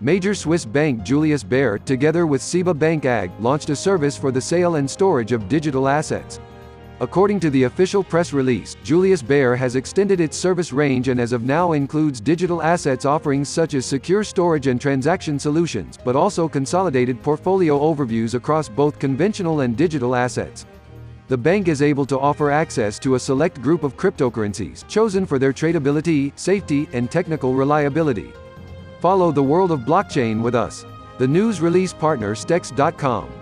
Major Swiss bank Julius Baer, together with SEBA Bank AG, launched a service for the sale and storage of digital assets. According to the official press release, Julius Baer has extended its service range and as of now includes digital assets offerings such as secure storage and transaction solutions, but also consolidated portfolio overviews across both conventional and digital assets. The bank is able to offer access to a select group of cryptocurrencies, chosen for their tradability, safety, and technical reliability. Follow the world of blockchain with us. The news release partner Stex.com.